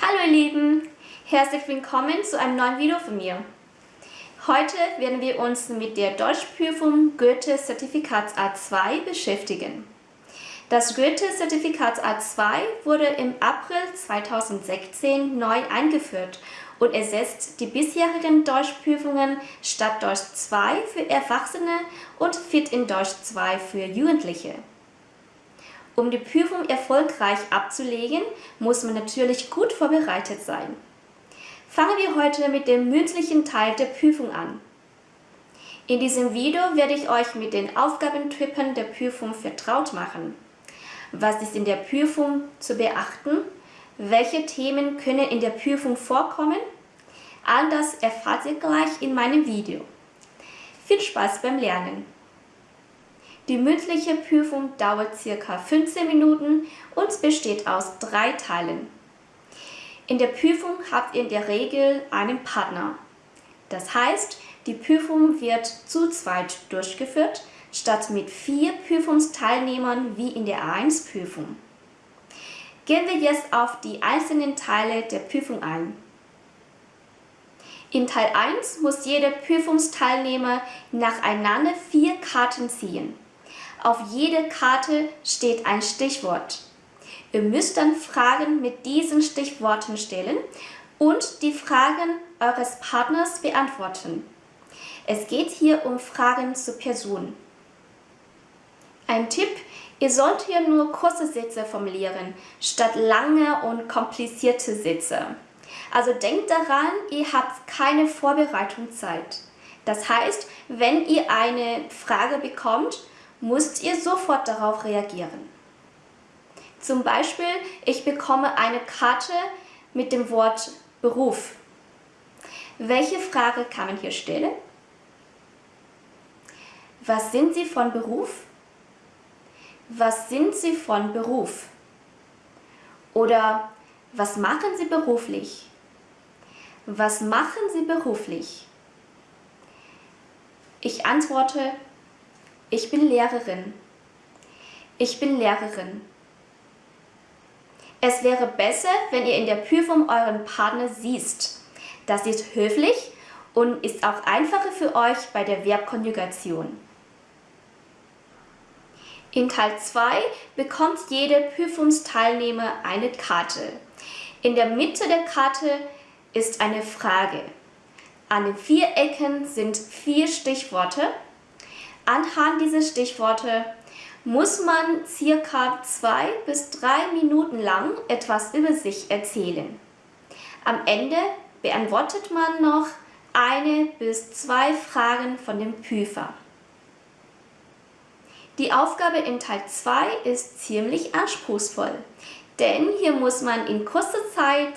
Hallo ihr Lieben, herzlich willkommen zu einem neuen Video von mir. Heute werden wir uns mit der Deutschprüfung Goethe Zertifikats A2 beschäftigen. Das Goethe Zertifikats A2 wurde im April 2016 neu eingeführt und ersetzt die bisherigen Deutschprüfungen Stadt Deutsch 2 für Erwachsene und Fit in Deutsch 2 für Jugendliche. Um die Prüfung erfolgreich abzulegen, muss man natürlich gut vorbereitet sein. Fangen wir heute mit dem mündlichen Teil der Prüfung an. In diesem Video werde ich euch mit den Aufgabentypen der Prüfung vertraut machen. Was ist in der Prüfung zu beachten? Welche Themen können in der Prüfung vorkommen? All das erfahrt ihr gleich in meinem Video. Viel Spaß beim Lernen! Die mündliche Prüfung dauert ca. 15 Minuten und besteht aus drei Teilen. In der Prüfung habt ihr in der Regel einen Partner. Das heißt, die Prüfung wird zu zweit durchgeführt, statt mit vier Prüfungsteilnehmern wie in der A1-Prüfung. Gehen wir jetzt auf die einzelnen Teile der Prüfung ein. In Teil 1 muss jeder Prüfungsteilnehmer nacheinander vier Karten ziehen. Auf jeder Karte steht ein Stichwort. Ihr müsst dann Fragen mit diesen Stichworten stellen und die Fragen eures Partners beantworten. Es geht hier um Fragen zur Person. Ein Tipp, ihr sollt hier nur kurze Sätze formulieren, statt lange und komplizierte Sätze. Also denkt daran, ihr habt keine Vorbereitungszeit. Das heißt, wenn ihr eine Frage bekommt, müsst ihr sofort darauf reagieren. Zum Beispiel, ich bekomme eine Karte mit dem Wort Beruf. Welche Frage kann man hier stellen? Was sind Sie von Beruf? Was sind Sie von Beruf? Oder was machen Sie beruflich? Was machen Sie beruflich? Ich antworte ich bin Lehrerin. Ich bin Lehrerin. Es wäre besser, wenn ihr in der Prüfung euren Partner siehst. Das ist höflich und ist auch einfacher für euch bei der Verbkonjugation. In Teil 2 bekommt jeder Prüfungsteilnehmer eine Karte. In der Mitte der Karte ist eine Frage. An den vier Ecken sind vier Stichworte Anhand dieser Stichworte muss man circa zwei bis drei Minuten lang etwas über sich erzählen. Am Ende beantwortet man noch eine bis zwei Fragen von dem Prüfer. Die Aufgabe in Teil 2 ist ziemlich anspruchsvoll, denn hier muss man in kurzer Zeit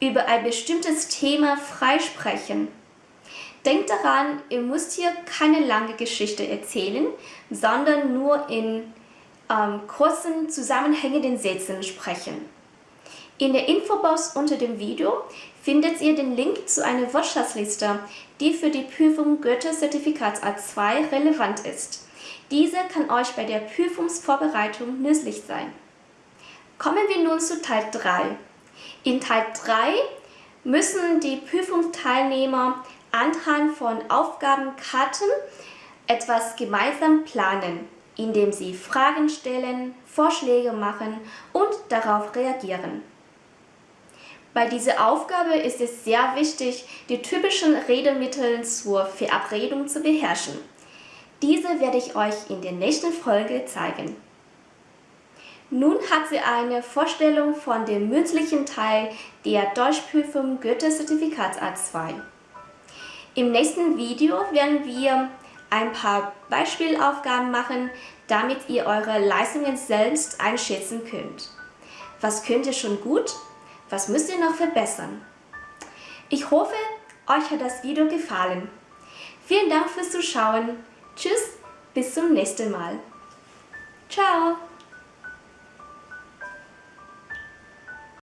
über ein bestimmtes Thema freisprechen Denkt daran, ihr müsst hier keine lange Geschichte erzählen, sondern nur in ähm, kurzen, zusammenhängenden Sätzen sprechen. In der Infobox unter dem Video findet ihr den Link zu einer Wortschatzliste, die für die Prüfung Goethe-Zertifikats A2 relevant ist. Diese kann euch bei der Prüfungsvorbereitung nützlich sein. Kommen wir nun zu Teil 3. In Teil 3 müssen die Prüfungsteilnehmer anhand von Aufgabenkarten etwas gemeinsam planen, indem sie Fragen stellen, Vorschläge machen und darauf reagieren. Bei dieser Aufgabe ist es sehr wichtig, die typischen Redemittel zur Verabredung zu beherrschen. Diese werde ich euch in der nächsten Folge zeigen. Nun hat sie eine Vorstellung von dem mündlichen Teil der Deutschprüfung Goethe-Zertifikats A2. Im nächsten Video werden wir ein paar Beispielaufgaben machen, damit ihr eure Leistungen selbst einschätzen könnt. Was könnt ihr schon gut? Was müsst ihr noch verbessern? Ich hoffe, euch hat das Video gefallen. Vielen Dank fürs Zuschauen. Tschüss, bis zum nächsten Mal. Ciao!